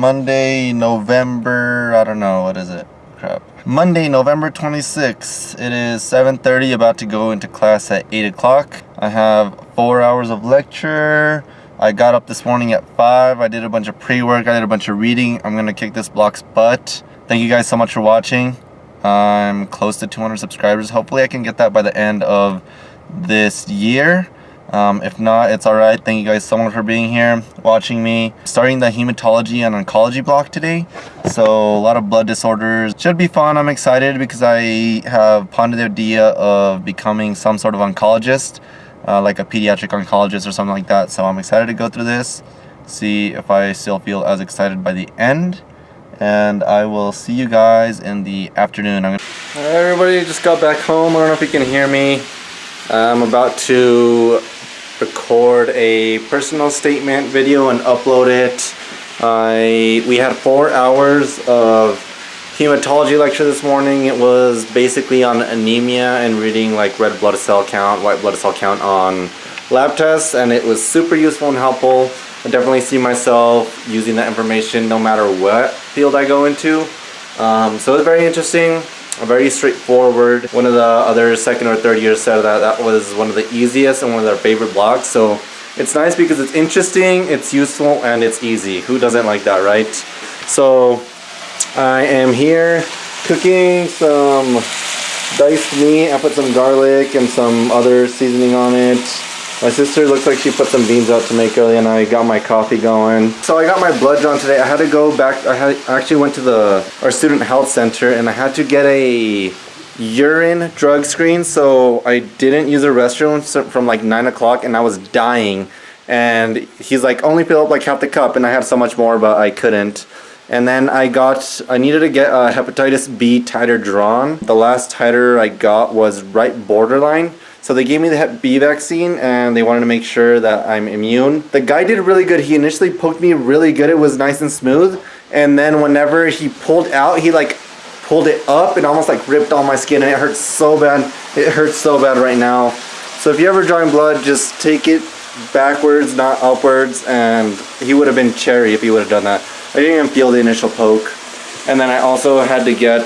Monday, November, I don't know, what is it? Crap. Monday, November 26th. It is 7.30, about to go into class at 8 o'clock. I have four hours of lecture. I got up this morning at 5. I did a bunch of pre-work. I did a bunch of reading. I'm going to kick this block's butt. Thank you guys so much for watching. I'm close to 200 subscribers. Hopefully I can get that by the end of this year. Um, if not, it's alright. Thank you guys so much for being here, watching me. Starting the hematology and oncology block today. So a lot of blood disorders. Should be fun. I'm excited because I have pondered the idea of becoming some sort of oncologist, uh, like a pediatric oncologist or something like that. So I'm excited to go through this, see if I still feel as excited by the end. And I will see you guys in the afternoon. Alright everybody, just got back home. I don't know if you can hear me. I'm about to record a personal statement video and upload it. I we had four hours of hematology lecture this morning. It was basically on anemia and reading like red blood cell count, white blood cell count on lab tests and it was super useful and helpful. I definitely see myself using that information no matter what field I go into. Um, so it's very interesting very straightforward. One of the other second or third years said that that was one of the easiest and one of their favorite blocks. So it's nice because it's interesting, it's useful, and it's easy. Who doesn't like that, right? So I am here cooking some diced meat. I put some garlic and some other seasoning on it. My sister looks like she put some beans out to make early and I got my coffee going. So I got my blood drawn today. I had to go back, I had I actually went to the our student health center and I had to get a urine drug screen so I didn't use a restroom from like 9 o'clock and I was dying and he's like only fill up like half the cup and I had so much more but I couldn't and then I got I needed to get a hepatitis B titer drawn the last titer I got was right borderline so they gave me the Hep B vaccine and they wanted to make sure that I'm immune. The guy did really good. He initially poked me really good. It was nice and smooth. And then whenever he pulled out, he like pulled it up and almost like ripped all my skin and it hurts so bad. It hurts so bad right now. So if you ever drawing blood, just take it backwards, not upwards. And he would have been cherry if he would have done that. I didn't even feel the initial poke. And then I also had to get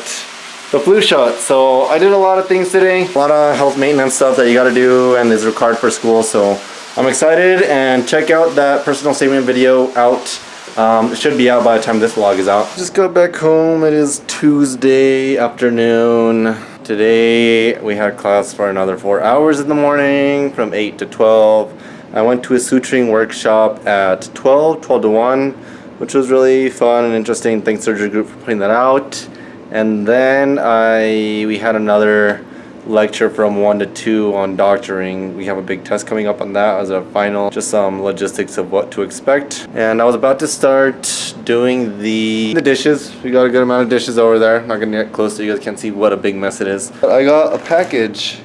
the flu shot. So I did a lot of things today, a lot of health maintenance stuff that you got to do and is required for school. So I'm excited and check out that personal statement video out. Um, it should be out by the time this vlog is out. Just got back home. It is Tuesday afternoon. Today we had class for another four hours in the morning from 8 to 12. I went to a suturing workshop at 12, 12 to 1, which was really fun and interesting. Thanks surgery group for putting that out and then I we had another lecture from 1 to 2 on doctoring. We have a big test coming up on that as a final, just some logistics of what to expect. And I was about to start doing the, the dishes. We got a good amount of dishes over there. Not gonna get close so you guys can't see what a big mess it is. But I got a package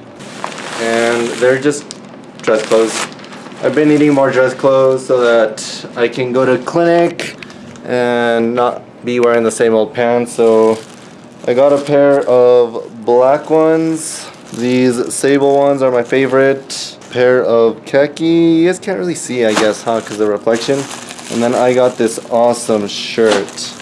and they're just dress clothes. I've been needing more dress clothes so that I can go to clinic and not be wearing the same old pants. So I got a pair of black ones. These sable ones are my favorite. Pair of khaki. You guys can't really see, I guess, huh? Because the reflection. And then I got this awesome shirt.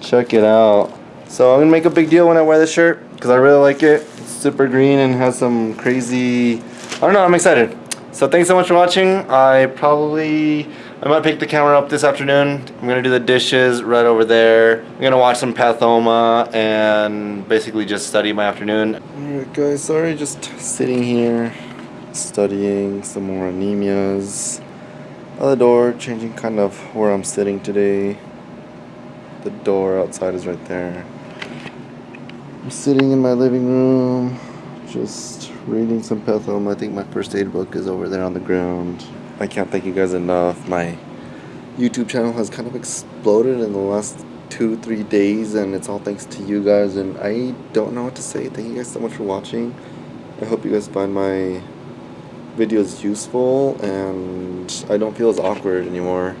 Check it out. So I'm going to make a big deal when I wear this shirt. Because I really like it. It's super green and has some crazy... I don't know, I'm excited. So thanks so much for watching. I probably I might pick the camera up this afternoon. I'm gonna do the dishes right over there. I'm gonna watch some Pathoma and basically just study my afternoon. Alright guys, sorry just sitting here studying some more anemias. Other door, changing kind of where I'm sitting today. The door outside is right there. I'm sitting in my living room, just reading some Pathoma. I think my first aid book is over there on the ground. I can't thank you guys enough. My YouTube channel has kind of exploded in the last two, three days, and it's all thanks to you guys. And I don't know what to say. Thank you guys so much for watching. I hope you guys find my videos useful, and I don't feel as awkward anymore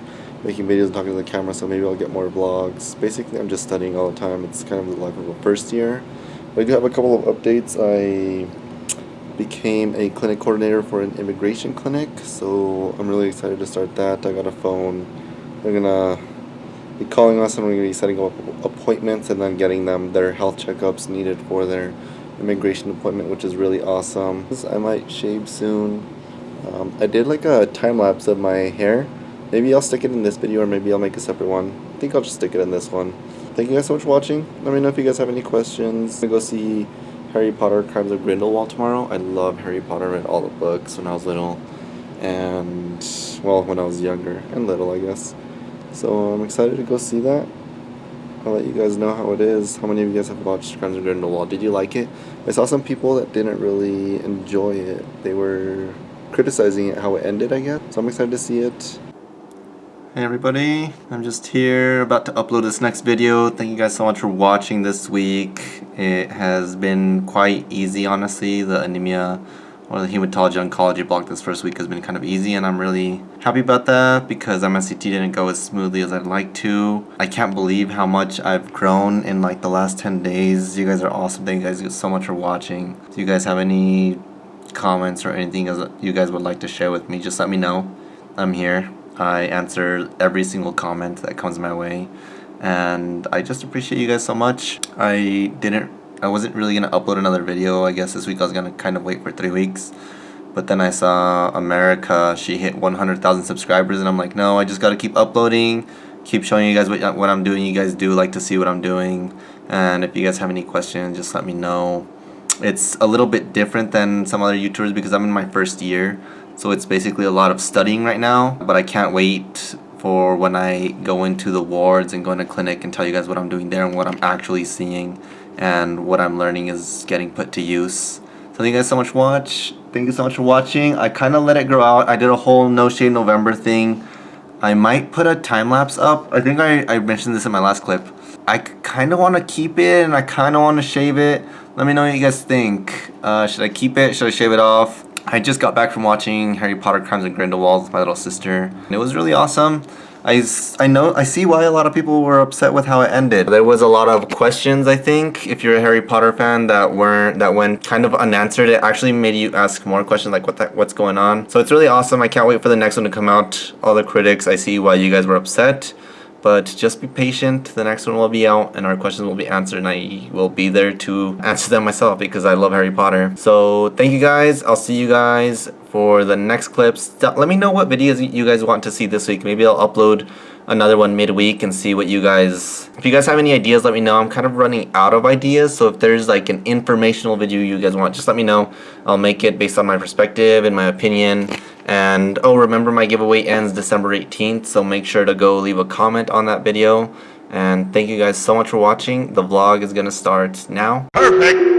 making videos and talking to the camera, so maybe I'll get more vlogs. Basically, I'm just studying all the time. It's kind of the life of a first year. But I do have a couple of updates. I became a clinic coordinator for an immigration clinic so I'm really excited to start that I got a phone They're gonna be calling us and we're to be setting up appointments and then getting them their health checkups needed for their immigration appointment, which is really awesome. I might shave soon. Um, I did like a time lapse of my hair. Maybe I'll stick it in this video or maybe I'll make a separate one. I think I'll just stick it in this one. Thank you guys so much for watching. Let me know if you guys have any questions. I'm gonna go see Harry Potter Crimes of Grindelwald tomorrow. I love Harry Potter. I read all the books when I was little. And, well, when I was younger and little, I guess. So I'm excited to go see that. I'll let you guys know how it is. How many of you guys have watched Crimes of Grindelwald? Did you like it? I saw some people that didn't really enjoy it. They were criticizing it how it ended, I guess. So I'm excited to see it. Hey everybody, I'm just here about to upload this next video. Thank you guys so much for watching this week. It has been quite easy honestly. The anemia or the hematology oncology block this first week has been kind of easy and I'm really happy about that because MSCT didn't go as smoothly as I'd like to. I can't believe how much I've grown in like the last 10 days. You guys are awesome. Thank you guys so much for watching. Do you guys have any comments or anything you guys would like to share with me, just let me know. I'm here. I answer every single comment that comes my way. And I just appreciate you guys so much. I didn't I wasn't really gonna upload another video. I guess this week I was gonna kind of wait for three weeks. But then I saw America, she hit 100,000 subscribers and I'm like, no, I just gotta keep uploading, keep showing you guys what, what I'm doing. You guys do like to see what I'm doing. And if you guys have any questions, just let me know. It's a little bit different than some other YouTubers because I'm in my first year. So it's basically a lot of studying right now. But I can't wait for when I go into the wards and go into clinic and tell you guys what I'm doing there and what I'm actually seeing and what I'm learning is getting put to use. So thank you guys so much for watch. Thank you so much for watching. I kind of let it grow out. I did a whole No Shave November thing. I might put a time lapse up. I think I, I mentioned this in my last clip. I kind of want to keep it and I kind of want to shave it. Let me know what you guys think. Uh, should I keep it? Should I shave it off? I just got back from watching Harry Potter Crimes of Grindelwald with my little sister. And it was really awesome. I, I know I see why a lot of people were upset with how it ended. There was a lot of questions I think if you're a Harry Potter fan that weren't that went kind of unanswered. It actually made you ask more questions like what the, what's going on. So it's really awesome. I can't wait for the next one to come out. All the critics I see why you guys were upset. But just be patient, the next one will be out and our questions will be answered and I will be there to answer them myself because I love Harry Potter. So thank you guys, I'll see you guys for the next clips. Let me know what videos you guys want to see this week. Maybe I'll upload another one midweek and see what you guys if you guys have any ideas let me know I'm kind of running out of ideas so if there's like an informational video you guys want just let me know I'll make it based on my perspective and my opinion and oh remember my giveaway ends December 18th so make sure to go leave a comment on that video. And thank you guys so much for watching. The vlog is gonna start now. Perfect